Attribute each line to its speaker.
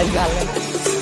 Speaker 1: I've got it.